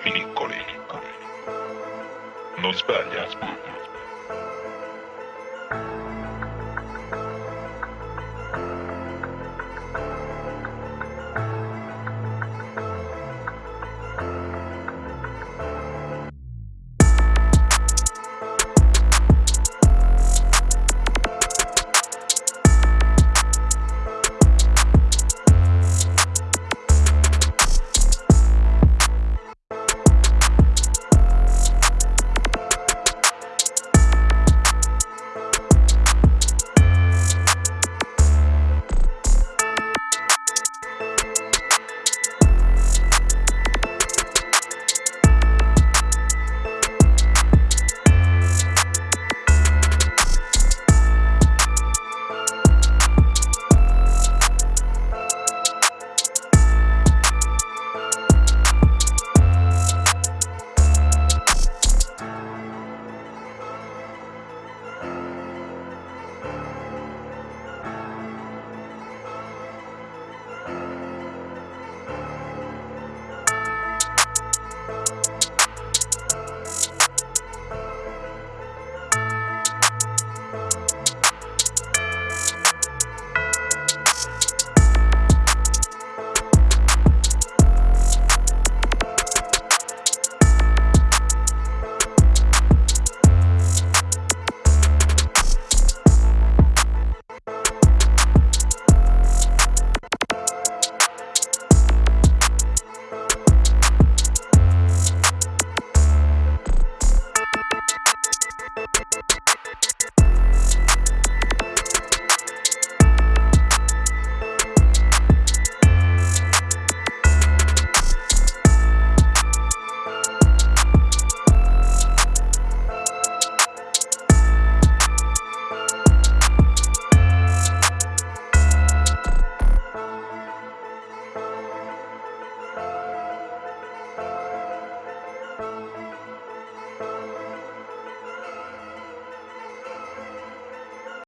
finicole. Non sbaglia.